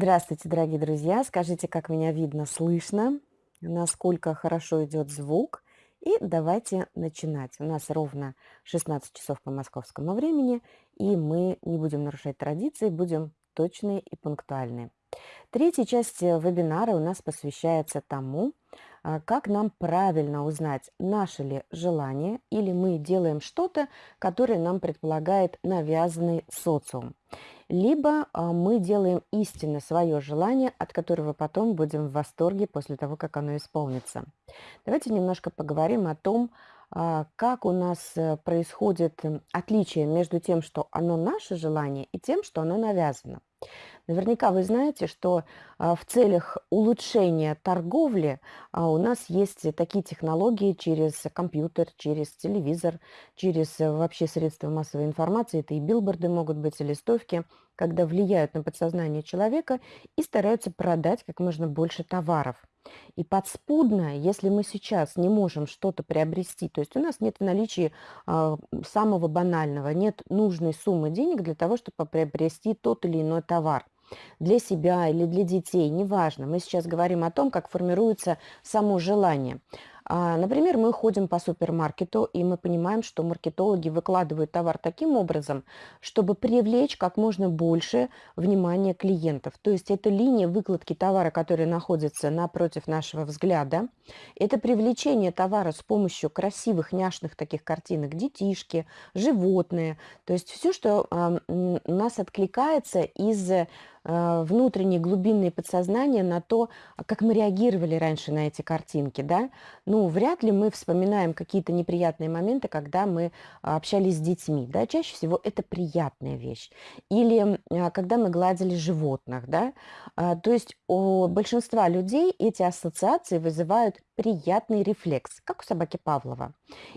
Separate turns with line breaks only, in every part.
Здравствуйте, дорогие друзья! Скажите, как меня видно, слышно, насколько хорошо идет звук. И давайте начинать. У нас ровно 16 часов по московскому времени, и мы не будем нарушать традиции, будем точные и пунктуальные. Третья часть э, вебинара у нас посвящается тому, а, как нам правильно узнать, наше ли желание или мы делаем что-то, которое нам предполагает навязанный социум. Либо а, мы делаем истинно свое желание, от которого потом будем в восторге после того, как оно исполнится. Давайте немножко поговорим о том, а, как у нас э, происходит отличие между тем, что оно наше желание, и тем, что оно навязано. Наверняка вы знаете, что а, в целях улучшения торговли а, у нас есть такие технологии через компьютер, через телевизор, через э, вообще средства массовой информации, это и билборды могут быть, и листовки, когда влияют на подсознание человека и стараются продать как можно больше товаров. И подспудно, если мы сейчас не можем что-то приобрести, то есть у нас нет в наличии а, самого банального, нет нужной суммы денег для того, чтобы приобрести тот или иной товар – для себя или для детей, неважно. Мы сейчас говорим о том, как формируется само желание. А, например, мы ходим по супермаркету, и мы понимаем, что маркетологи выкладывают товар таким образом, чтобы привлечь как можно больше внимания клиентов. То есть это линия выкладки товара, которая находится напротив нашего взгляда. Это привлечение товара с помощью красивых, няшных таких картинок, детишки, животные. То есть все, что у нас откликается из а, внутренние глубинные подсознания на то, как мы реагировали раньше на эти картинки, да, ну, вряд ли мы вспоминаем какие-то неприятные моменты, когда мы а, общались с детьми, да, чаще всего это приятная вещь. Или а, когда мы гладили животных, да, то есть у большинства людей эти ассоциации вызывают приятный рефлекс, как у собаки Павлова.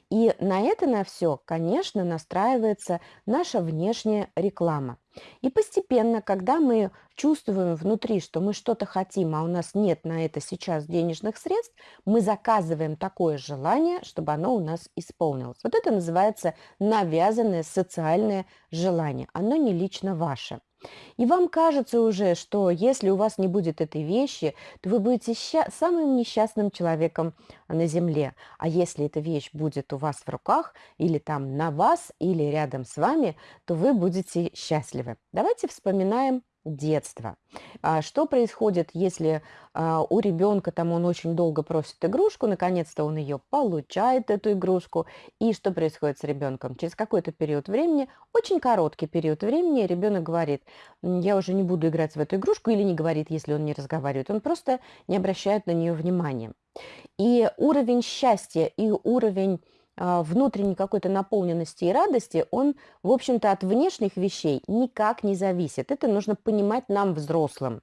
И на это на все, конечно, настраивается наша внешняя реклама. И постепенно, когда мы чувствуем внутри, что мы что-то хотим, а у нас нет на это сейчас денежных средств, мы заказываем такое желание, чтобы оно у нас исполнилось. Вот это называется навязанное социальное желание. Оно не лично ваше. И вам кажется уже, что если у вас не будет этой вещи, то вы будете самым несчастным человеком на Земле. А если эта вещь будет у вас в руках, или там на вас, или рядом с вами, то вы будете счастливы. Давайте вспоминаем детства. А что происходит, если а, у ребенка там он очень долго просит игрушку, наконец-то он ее получает, эту игрушку, и что происходит с ребенком? Через какой-то период времени, очень короткий период времени, ребенок говорит, я уже не буду играть в эту игрушку, или не говорит, если он не разговаривает, он просто не обращает на нее внимания. И уровень счастья, и уровень внутренней какой-то наполненности и радости, он, в общем-то, от внешних вещей никак не зависит. Это нужно понимать нам, взрослым.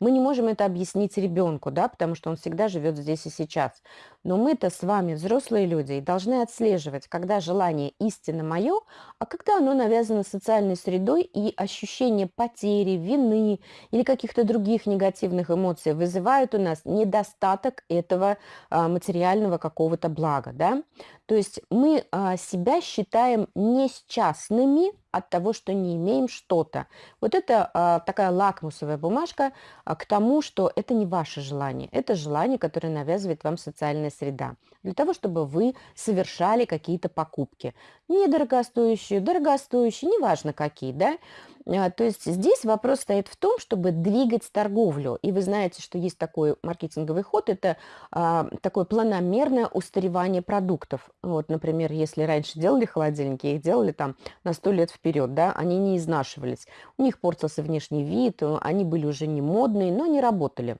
Мы не можем это объяснить ребенку, да, потому что он всегда живет здесь и сейчас. Но мы-то с вами, взрослые люди, должны отслеживать, когда желание истинно мое, а когда оно навязано социальной средой и ощущение потери, вины или каких-то других негативных эмоций вызывают у нас недостаток этого а, материального какого-то блага. Да? То есть мы а, себя считаем несчастными, от того, что не имеем что-то. Вот это а, такая лакмусовая бумажка а, к тому, что это не ваше желание, это желание, которое навязывает вам социальная среда, для того, чтобы вы совершали какие-то покупки. Недорогостоящие, дорогостоящие, неважно какие, да, а, то есть здесь вопрос стоит в том, чтобы двигать торговлю. И вы знаете, что есть такой маркетинговый ход, это а, такое планомерное устаревание продуктов. Вот, например, если раньше делали холодильники, их делали там на сто лет вперед, да, они не изнашивались. У них портился внешний вид, они были уже не модные, но не работали.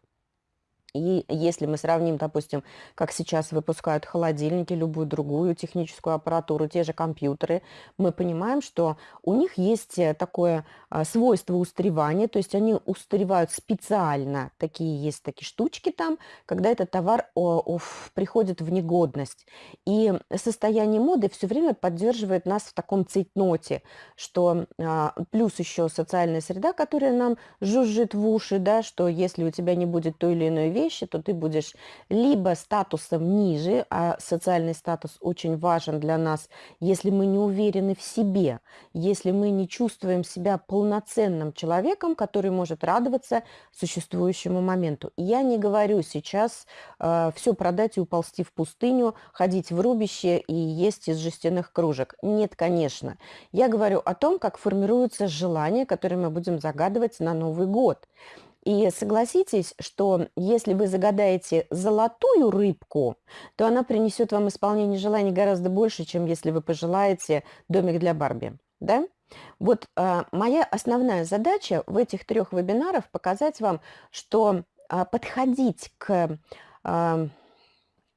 И если мы сравним, допустим, как сейчас выпускают холодильники, любую другую техническую аппаратуру, те же компьютеры, мы понимаем, что у них есть э, такое а, свойство устаревания, то есть они устаревают специально, такие есть такие штучки там, когда этот товар о, о, приходит в негодность. И состояние моды все время поддерживает нас в таком цейтноте, что а, плюс еще социальная среда, которая нам жужжит в уши, да, что если у тебя не будет той или иной вещи, вещи, то ты будешь либо статусом ниже, а социальный статус очень важен для нас, если мы не уверены в себе, если мы не чувствуем себя полноценным человеком, который может радоваться существующему моменту. я не говорю сейчас э, все продать и уползти в пустыню, ходить в рубище и есть из жестяных кружек. Нет, конечно. Я говорю о том, как формируются желания, которые мы будем загадывать на Новый год. И согласитесь, что если вы загадаете золотую рыбку, то она принесет вам исполнение желаний гораздо больше, чем если вы пожелаете домик для Барби. Да? Вот э, моя основная задача в этих трех вебинарах показать вам, что э, подходить к э,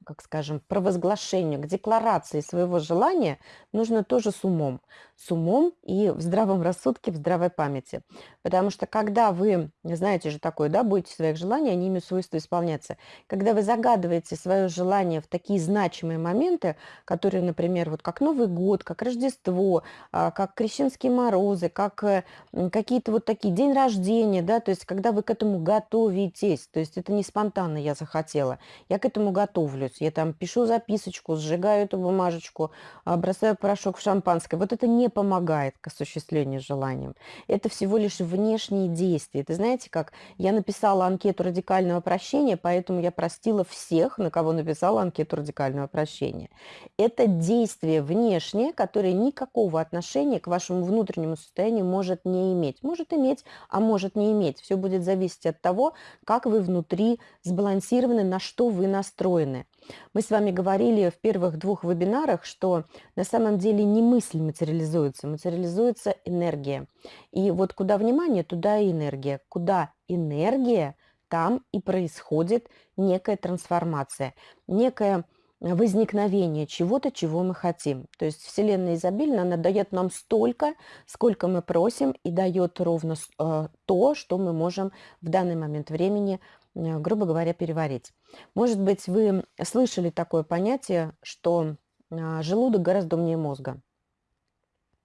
как скажем, провозглашению, к декларации своего желания нужно тоже с умом. С умом и в здравом рассудке, в здравой памяти. Потому что когда вы, знаете же такое, да, будете своих желаний, они имеют свойство исполняться. Когда вы загадываете свое желание в такие значимые моменты, которые, например, вот как Новый год, как Рождество, а, как Крещенские морозы, как э, какие-то вот такие, день рождения, да, то есть когда вы к этому готовитесь, то есть это не спонтанно я захотела, я к этому готовлюсь есть я там пишу записочку, сжигаю эту бумажечку, а, бросаю порошок в шампанское. Вот это не помогает к осуществлению желаний. Это всего лишь внешние действия. Это знаете, как я написала анкету радикального прощения, поэтому я простила всех, на кого написала анкету радикального прощения. Это действие внешнее, которое никакого отношения к вашему внутреннему состоянию может не иметь. Может иметь, а может не иметь. Все будет зависеть от того, как вы внутри сбалансированы, на что вы настроены. Мы с вами говорили в первых двух вебинарах, что на самом деле не мысль материализуется, материализуется энергия. И вот куда внимание, туда и энергия. Куда энергия, там и происходит некая трансформация, некое возникновение чего-то, чего мы хотим. То есть Вселенная изобильна, она дает нам столько, сколько мы просим, и дает ровно э, то, что мы можем в данный момент времени грубо говоря, переварить. Может быть, вы слышали такое понятие, что а, желудок гораздо умнее мозга.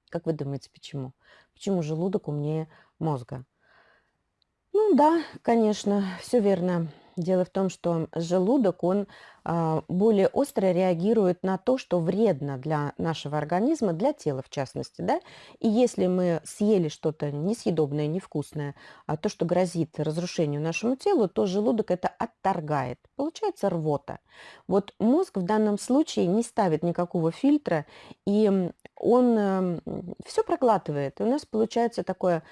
Как вы думаете, почему? Почему желудок умнее мозга? Ну да, конечно, все верно. Дело в том, что желудок, он а, более остро реагирует на то, что вредно для нашего организма, для тела в частности. Да? И если мы съели что-то несъедобное, невкусное, а то, что грозит разрушению нашему телу, то желудок это отторгает. Получается рвота. Вот мозг в данном случае не ставит никакого фильтра, и он эм, все проглатывает. И у нас получается такое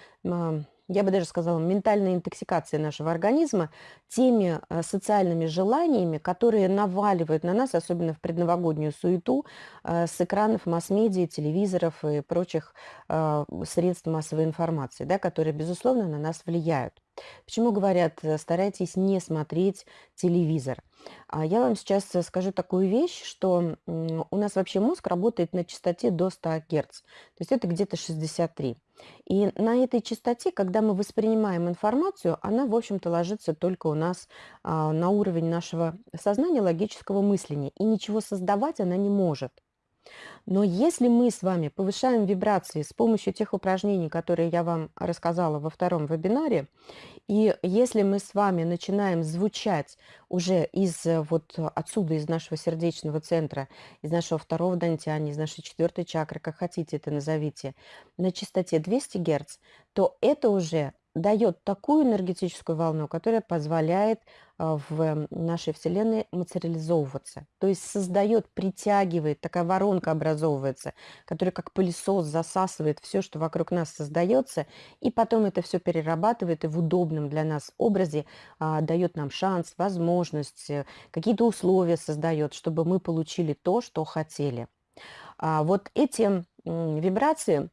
я бы даже сказала, ментальная интоксикация нашего организма теми э, социальными желаниями, которые наваливают на нас, особенно в предновогоднюю суету, э, с экранов масс-медиа, телевизоров и прочих э, средств массовой информации, да, которые, безусловно, на нас влияют. Почему говорят, старайтесь не смотреть телевизор? А я вам сейчас скажу такую вещь, что у нас вообще мозг работает на частоте до 100 Гц, то есть это где-то 63. И на этой частоте, когда мы воспринимаем информацию, она, в общем-то, ложится только у нас а, на уровень нашего сознания, логического мышления, и ничего создавать она не может. Но если мы с вами повышаем вибрации с помощью тех упражнений, которые я вам рассказала во втором вебинаре, и если мы с вами начинаем звучать уже из э, вот отсюда, из нашего сердечного центра, из нашего второго дантяни, из нашей четвертой чакры, как хотите это назовите, на частоте 200 Гц, то это уже дает такую энергетическую волну, которая позволяет а, в нашей Вселенной материализовываться. То есть создает, притягивает, такая воронка образовывается, которая как пылесос засасывает все, что вокруг нас создается, и потом это все перерабатывает и в удобном для нас образе а, дает нам шанс, возможность, э, какие-то условия создает, чтобы мы получили то, что хотели. А вот эти вибрации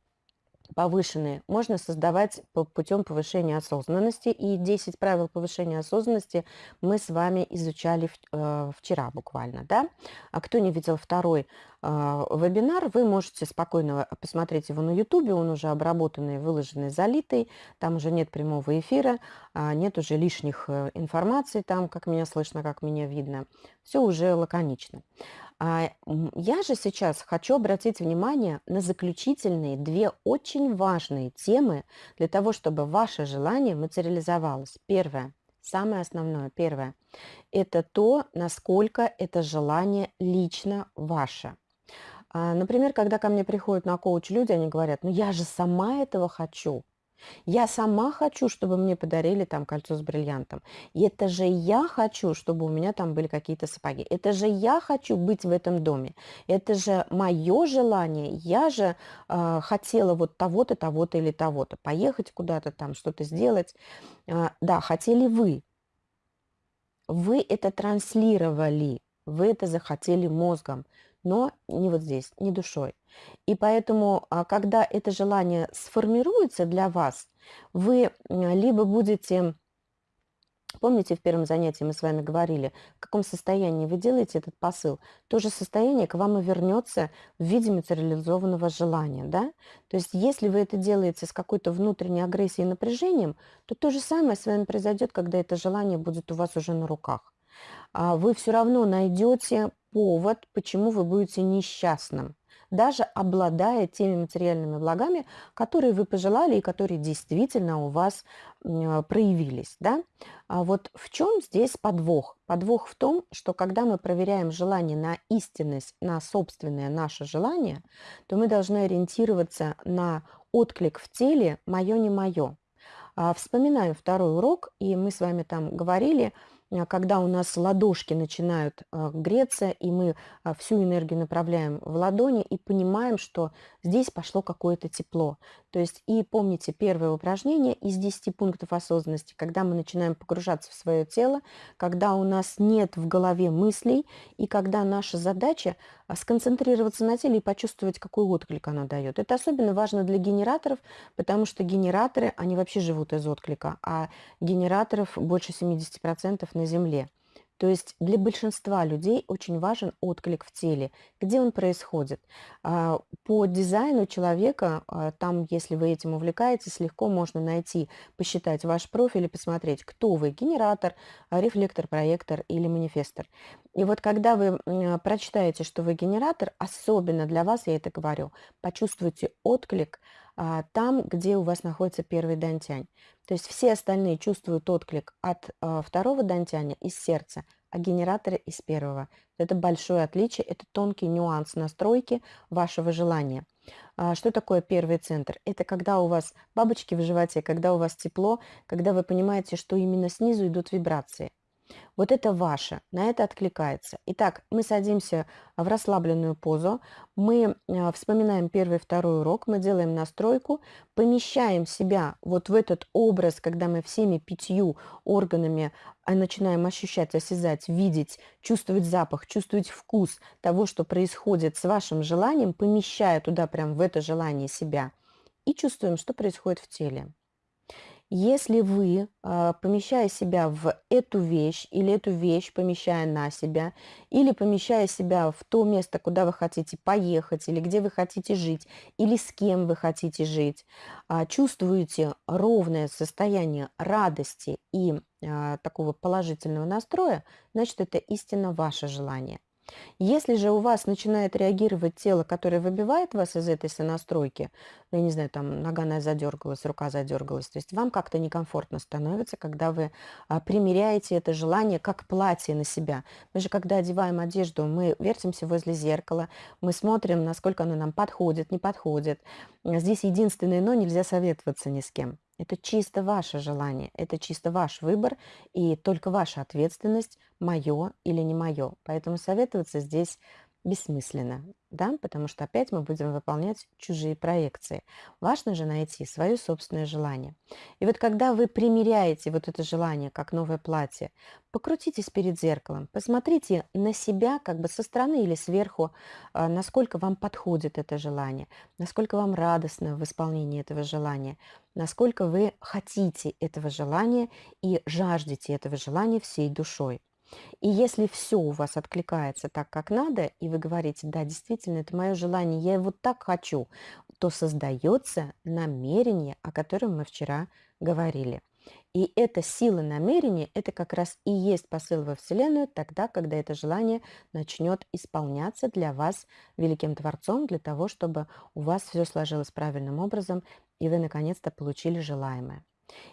повышенные можно создавать путем повышения осознанности. И 10 правил повышения осознанности мы с вами изучали э, вчера буквально. Да? А кто не видел второй э, вебинар, вы можете спокойно посмотреть его на YouTube. Он уже обработанный, выложенный, залитый. Там уже нет прямого эфира, а нет уже лишних э, информаций там, как меня слышно, как меня видно. Все уже лаконично. А, я же сейчас хочу обратить внимание на заключительные две очень важные темы для того, чтобы ваше желание материализовалось. Первое – Самое основное, первое, это то, насколько это желание лично ваше. А, например, когда ко мне приходят на коуч люди, они говорят, ну я же сама этого хочу. Я сама хочу, чтобы мне подарили там кольцо с бриллиантом. И это же я хочу, чтобы у меня там были какие-то сапоги. Это же я хочу быть в этом доме. Это же мое желание. Я же э, хотела вот того-то, того-то или того-то. Поехать куда-то там, что-то сделать. Э, да, хотели вы. Вы это транслировали. Вы это захотели мозгом но не вот здесь, не душой. И поэтому, а, когда это желание сформируется для вас, вы либо будете Помните, в первом занятии мы с вами говорили, в каком состоянии вы делаете этот посыл. То же состояние к вам и вернется в виде материализованного желания. Да? То есть если вы это делаете с какой-то внутренней агрессией и напряжением, то то же самое с вами произойдет, когда это желание будет у вас уже на руках. А вы все равно найдете повод, почему вы будете несчастным, даже обладая теми материальными благами, которые вы пожелали и которые действительно у вас э, проявились. Да? А вот в чем здесь подвох? Подвох в том, что когда мы проверяем желание на истинность, на собственное наше желание, то мы должны ориентироваться на отклик в теле «моё, не мое». А, вспоминаем второй урок, и мы с вами там говорили – когда у нас ладошки начинают а, греться, и мы а, всю энергию направляем в ладони и понимаем, что здесь пошло какое-то тепло. То есть и помните первое упражнение из 10 пунктов осознанности, когда мы начинаем погружаться в свое тело, когда у нас нет в голове мыслей, и когда наша задача сконцентрироваться на теле и почувствовать, какой отклик оно дает. Это особенно важно для генераторов, потому что генераторы, они вообще живут из отклика, а генераторов больше 70% на Земле. То есть для большинства людей очень важен отклик в теле, где он происходит. А, по дизайну человека, а, там, если вы этим увлекаетесь, легко можно найти, посчитать ваш профиль и посмотреть, кто вы, генератор, а, рефлектор, проектор или манифестор. И вот когда вы прочитаете, что вы генератор, особенно для вас, я это говорю, почувствуйте отклик там, где у вас находится первый дантянь. То есть все остальные чувствуют отклик от э, второго дантяня из сердца, а генераторы из первого. Это большое отличие, это тонкий нюанс настройки вашего желания. А, что такое первый центр? Это когда у вас бабочки в животе, когда у вас тепло, когда вы понимаете, что именно снизу идут вибрации. Вот это ваше, на это откликается. Итак, мы садимся в расслабленную позу, мы а, вспоминаем первый второй урок, мы делаем настройку, помещаем себя вот в этот образ, когда мы всеми пятью органами а, начинаем ощущать, осязать, видеть, чувствовать запах, чувствовать вкус того, что происходит с вашим желанием, помещая туда прям в это желание себя и чувствуем, что происходит в теле. Если вы, а, помещая себя в эту вещь или эту вещь помещая на себя, или помещая себя в то место, куда вы хотите поехать, или где вы хотите жить, или с кем вы хотите жить, а, чувствуете ровное состояние радости и а, такого положительного настроя, значит, это истинно ваше желание. Если же у вас начинает реагировать тело, которое выбивает вас из этой сонастройки, ну, я не знаю, там нога задергалась, рука задергалась, то есть вам как-то некомфортно становится, когда вы а, примеряете это желание как платье на себя. Мы же, когда одеваем одежду, мы вертимся возле зеркала, мы смотрим, насколько оно нам подходит, не подходит. Здесь единственное «но» нельзя советоваться ни с кем. Это чисто ваше желание, это чисто ваш выбор и только ваша ответственность, мое или не мое. Поэтому советоваться здесь бессмысленно, да, потому что опять мы будем выполнять чужие проекции. Важно же найти свое собственное желание. И вот когда вы примеряете вот это желание, как новое платье, покрутитесь перед зеркалом, посмотрите на себя как бы со стороны или сверху, а, насколько вам подходит это желание, насколько вам радостно в исполнении этого желания, насколько вы хотите этого желания и жаждете этого желания всей душой. И если все у вас откликается так, как надо, и вы говорите, да, действительно, это мое желание, я его так хочу, то создается намерение, о котором мы вчера говорили. И эта сила намерения, это как раз и есть посыл во Вселенную тогда, когда это желание начнет исполняться для вас великим Творцом, для того, чтобы у вас все сложилось правильным образом, и вы наконец-то получили желаемое.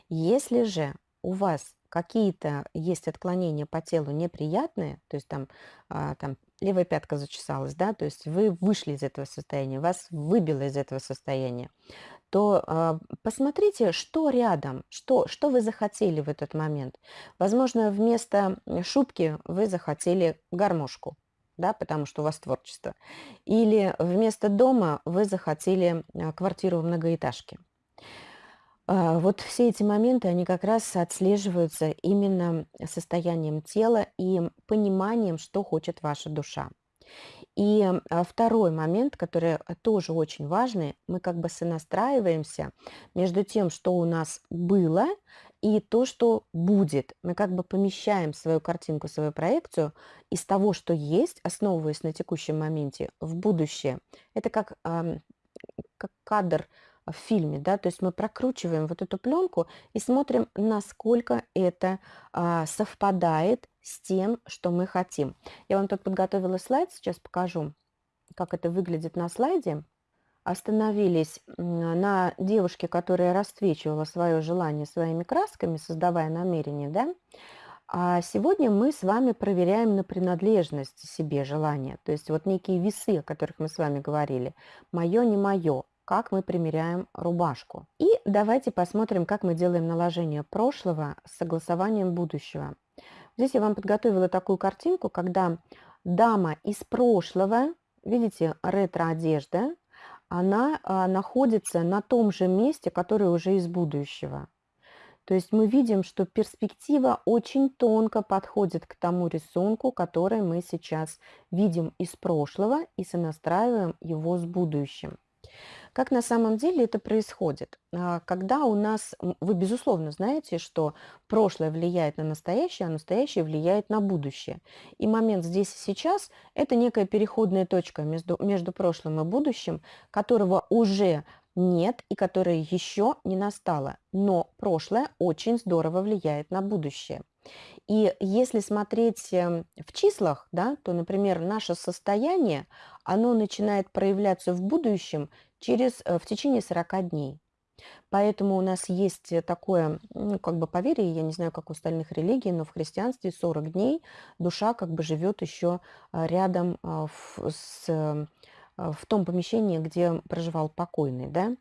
Если же у вас какие-то есть отклонения по телу неприятные, то есть там, а, там левая пятка зачесалась, да, то есть вы вышли из этого состояния, вас выбило из этого состояния, то а, посмотрите, что рядом, что, что вы захотели в этот момент. Возможно, вместо шубки вы захотели гармошку, да, потому что у вас творчество. Или вместо дома вы захотели а, квартиру в многоэтажке. А, вот все эти моменты, они как раз отслеживаются именно состоянием тела и пониманием, что хочет ваша душа. И а, второй момент, который а, тоже очень важный, мы как бы сонастраиваемся между тем, что у нас было, и то, что будет. Мы как бы помещаем свою картинку, свою проекцию из того, что есть, основываясь на текущем моменте, в будущее. Это как, как кадр в фильме, да, то есть мы прокручиваем вот эту пленку и смотрим, насколько это а, совпадает с тем, что мы хотим. Я вам тут подготовила слайд, сейчас покажу, как это выглядит на слайде. Остановились на девушке, которая расцвечивала свое желание своими красками, создавая намерение, да, а сегодня мы с вами проверяем на принадлежность себе желания. То есть вот некие весы, о которых мы с вами говорили. Мое, не мое как мы примеряем рубашку. И давайте посмотрим, как мы делаем наложение прошлого с согласованием будущего. Здесь я вам подготовила такую картинку, когда дама из прошлого, видите, ретро-одежда, она а, находится на том же месте, которое уже из будущего. То есть мы видим, что перспектива очень тонко подходит к тому рисунку, который мы сейчас видим из прошлого и сонастраиваем его с будущим. Как на самом деле это происходит? А, когда у нас, вы безусловно знаете, что прошлое влияет на настоящее, а настоящее влияет на будущее. И момент здесь и сейчас– это некая переходная точка между, между прошлым и будущим, которого уже нет и которое еще не настало. Но прошлое очень здорово влияет на будущее. И если смотреть эм, в числах, да, то, например, наше состояние, оно начинает проявляться в будущем через, э, в течение 40 дней. Поэтому у нас есть э, такое, ну, как бы поверье, я не знаю, как у остальных религий, но в христианстве 40 дней душа как бы живет еще а, рядом а, с эм, в том помещении, где проживал покойный, да,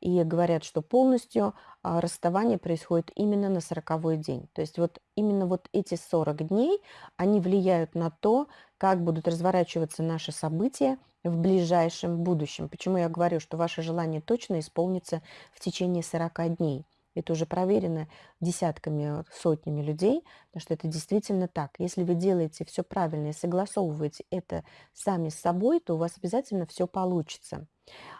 и говорят, что полностью а, расставание происходит именно на сороковой день. То есть вот именно вот эти 40 дней, они влияют на то, как будут разворачиваться наши события в ближайшем будущем. Почему я говорю, что ваше желание точно исполнится в течение 40 дней. Это уже проверено десятками, сотнями людей, потому что это действительно так. Если вы делаете все правильно и согласовываете это сами с собой, то у вас обязательно все получится.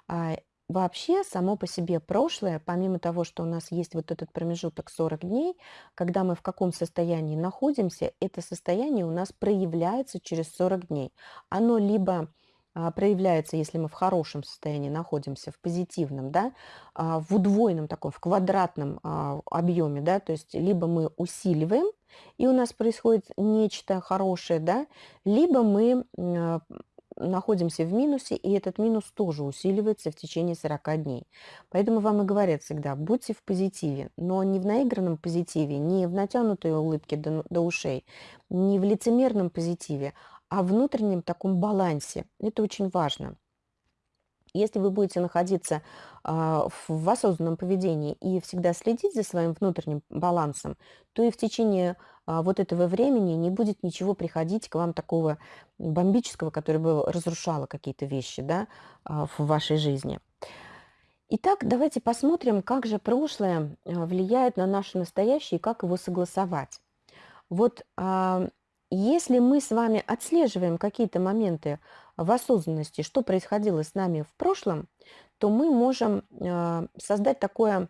А вообще, само по себе прошлое, помимо того, что у нас есть вот этот промежуток 40 дней, когда мы в каком состоянии находимся, это состояние у нас проявляется через 40 дней. Оно либо проявляется, если мы в хорошем состоянии находимся, в позитивном, да, а, в удвоенном таком, в квадратном а, объеме, да, то есть либо мы усиливаем, и у нас происходит нечто хорошее, да, либо мы находимся в минусе, и этот минус тоже усиливается в течение 40 дней. Поэтому вам и говорят всегда, будьте в позитиве, но не в наигранном позитиве, не в натянутой улыбке до, до ушей, не в лицемерном позитиве, о внутреннем таком балансе. Это очень важно. Если вы будете находиться а, в осознанном поведении и всегда следить за своим внутренним балансом, то и в течение а, вот этого времени не будет ничего приходить к вам такого бомбического, которое бы разрушало какие-то вещи да, а, в вашей жизни. Итак, давайте посмотрим, как же прошлое влияет на наше настоящее и как его согласовать. Вот если мы с вами отслеживаем какие-то моменты в осознанности, что происходило с нами в прошлом, то мы можем э, создать такое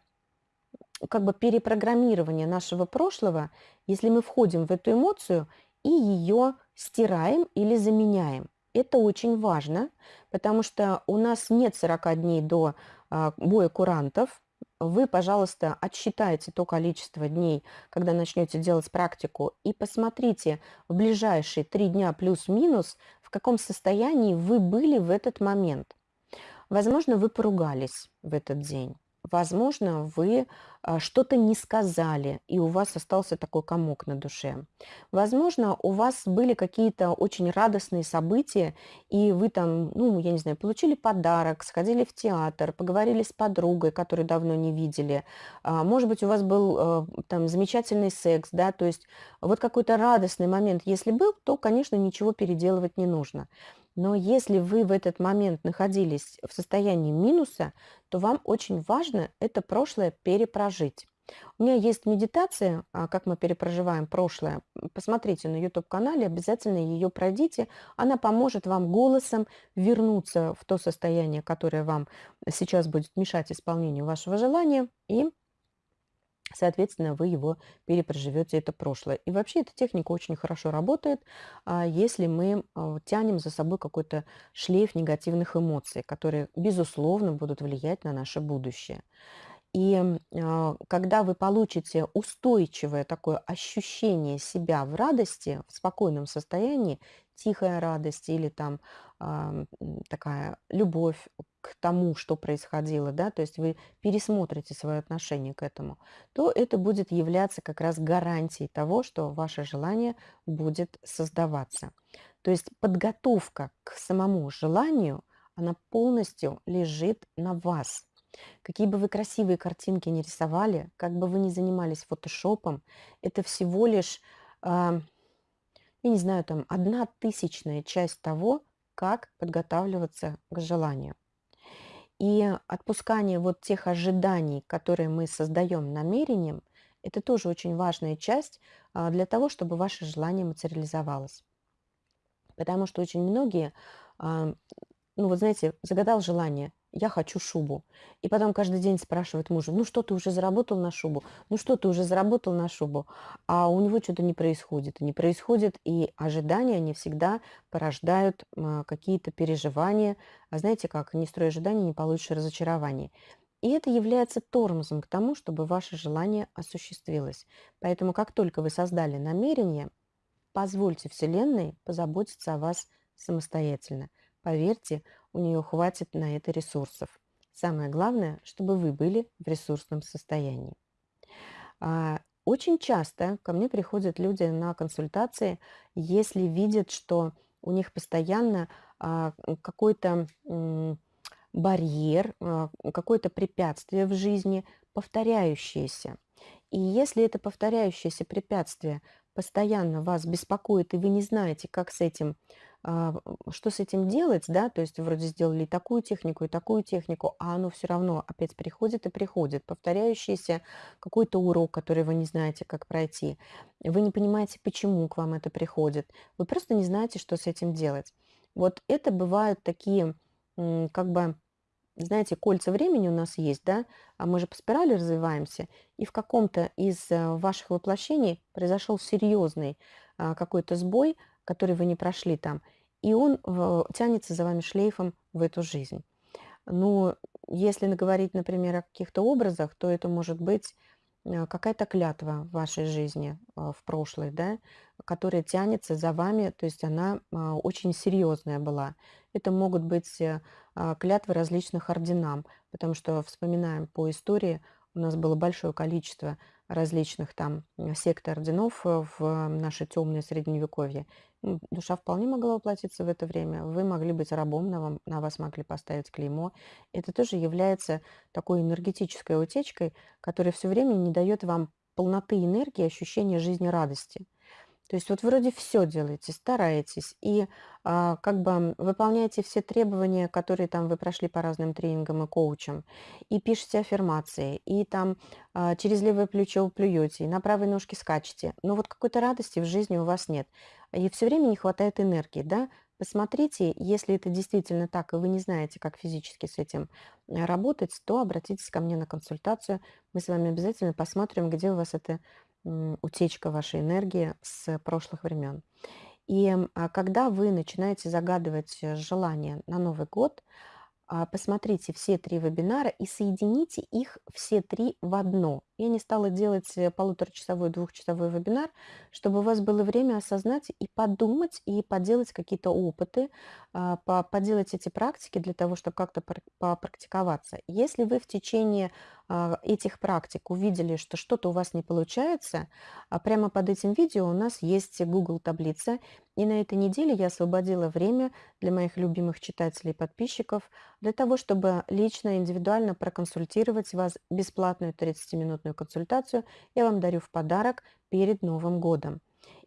как бы перепрограммирование нашего прошлого, если мы входим в эту эмоцию и ее стираем или заменяем. Это очень важно, потому что у нас нет 40 дней до а, боя курантов, вы, пожалуйста, отсчитайте то количество дней, когда начнете делать практику, и посмотрите в ближайшие три дня плюс-минус, в каком состоянии вы были в этот момент. Возможно, вы поругались в этот день. Возможно, вы а, что-то не сказали, и у вас остался такой комок на душе. Возможно, у вас были какие-то очень радостные события, и вы там, ну, я не знаю, получили подарок, сходили в театр, поговорили с подругой, которую давно не видели. А, Может быть, у вас был э, там замечательный секс, да, то есть вот какой-то радостный момент, если был, то, конечно, ничего переделывать не нужно. Но если вы в этот момент находились в состоянии минуса, то вам очень важно это прошлое перепрожить. У меня есть медитация, а, как мы перепроживаем прошлое. Посмотрите на YouTube-канале, обязательно ее пройдите. Она поможет вам голосом вернуться в то состояние, которое вам сейчас будет мешать исполнению вашего желания, и Соответственно, вы его перепроживете, это прошлое. И вообще эта техника очень хорошо работает, а, если мы а, тянем за собой какой-то шлейф негативных эмоций, которые, безусловно, будут влиять на наше будущее. И а, когда вы получите устойчивое такое ощущение себя в радости, в спокойном состоянии, тихая радость или там а, такая любовь к тому, что происходило, да, то есть вы пересмотрите свое отношение к этому, то это будет являться как раз гарантией того, что ваше желание будет создаваться. То есть подготовка к самому желанию, она полностью лежит на вас. Какие бы вы красивые картинки не рисовали, как бы вы ни занимались фотошопом, это всего лишь, а, я не знаю, там одна тысячная часть того, как подготавливаться к желанию. И отпускание вот тех ожиданий, которые мы создаем намерением, это тоже очень важная часть а, для того, чтобы ваше желание материализовалось. Потому что очень многие, а, ну вот знаете, загадал желание, я хочу шубу. И потом каждый день спрашивает мужа, ну что ты уже заработал на шубу? Ну что ты уже заработал на шубу? А у него что-то не происходит. Не происходит, и ожидания не всегда порождают а, какие-то переживания. А знаете как, не строя ожиданий, не получишь разочарование. И это является тормозом к тому, чтобы ваше желание осуществилось. Поэтому как только вы создали намерение, позвольте Вселенной позаботиться о вас самостоятельно. Поверьте, у нее хватит на это ресурсов. Самое главное, чтобы вы были в ресурсном состоянии. А, очень часто ко мне приходят люди на консультации, если видят, что у них постоянно а, какой-то барьер, а, какое-то препятствие в жизни, повторяющееся. И если это повторяющееся препятствие постоянно вас беспокоит, и вы не знаете, как с этим что с этим делать, да, то есть вроде сделали и такую технику, и такую технику, а оно все равно опять приходит и приходит, повторяющийся какой-то урок, который вы не знаете, как пройти. Вы не понимаете, почему к вам это приходит. Вы просто не знаете, что с этим делать. Вот это бывают такие, как бы, знаете, кольца времени у нас есть, да, а мы же по спирали развиваемся, и в каком-то из э, ваших воплощений произошел серьезный а, какой-то сбой, который вы не прошли там, и он э, тянется за вами шлейфом в эту жизнь. Но если говорить, например, о каких-то образах, то это может быть э, какая-то клятва в вашей жизни э, в прошлой, да, которая тянется за вами, то есть она очень серьезная была. Это могут быть клятвы различных орденам, потому что вспоминаем по истории, у нас было большое количество различных там сект орденов в наше темное средневековье. Душа вполне могла воплотиться в это время. Вы могли быть рабом, на, вам, на вас могли поставить клеймо. Это тоже является такой энергетической утечкой, которая все время не дает вам полноты энергии, ощущения жизни радости. То есть вот вроде все делаете, стараетесь и а, как бы выполняете все требования, которые там вы прошли по разным тренингам и коучам, и пишете аффирмации, и там а, через левое плечо плюете, и на правой ножке скачете. Но вот какой-то радости в жизни у вас нет. И все время не хватает энергии, да? Посмотрите, если это действительно так, и вы не знаете, как физически с этим э, работать, то обратитесь ко мне на консультацию. Мы с вами обязательно посмотрим, где у вас это утечка вашей энергии с прошлых времен. И а, когда вы начинаете загадывать э, желание на Новый год, а, посмотрите все три вебинара и соедините их все три в одно. Я не стала делать э, полуторачасовой, двухчасовой вебинар, чтобы у вас было время осознать и подумать, и поделать какие-то опыты, а, по- поделать эти практики для того, чтобы как-то пр- попрактиковаться. Если вы в течение этих практик увидели, что что-то у вас не получается, а, прямо под этим видео у нас есть Google таблица, и на этой неделе я освободила время для моих любимых читателей и подписчиков для того, чтобы лично, индивидуально проконсультировать вас бесплатную 30-минутную консультацию я вам дарю в подарок перед Новым годом.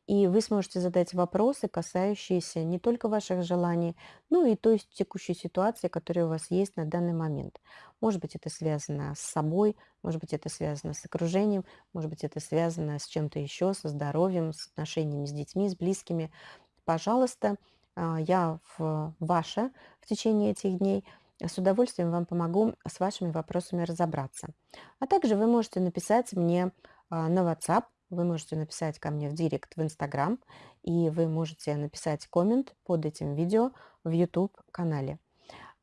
И вы сможете задать вопросы, касающиеся не только ваших желаний, но и той текущей ситуации, которая у вас есть на данный момент. Может быть, это связано с собой, может быть, это связано с окружением, может быть, это связано с чем-то еще, со здоровьем, с отношениями с детьми, с близкими. Пожалуйста, а, я в ваше в течение этих дней с удовольствием вам помогу с вашими вопросами разобраться. А также вы можете написать мне а, на WhatsApp, вы можете написать ко мне в директ в Instagram, и вы можете написать коммент под этим видео в YouTube-канале.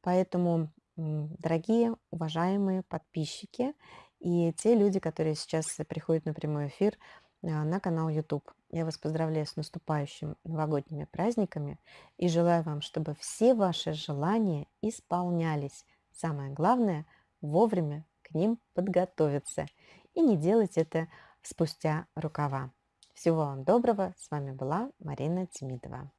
Поэтому, дорогие, уважаемые подписчики и те люди, которые сейчас приходят на прямой эфир а, на канал YouTube, я вас поздравляю с наступающими новогодними праздниками и желаю вам, чтобы все ваши желания исполнялись. Самое главное– вовремя к ним подготовиться и не делать это спустя рукава. Всего вам доброго. С вами была Марина Тимидова.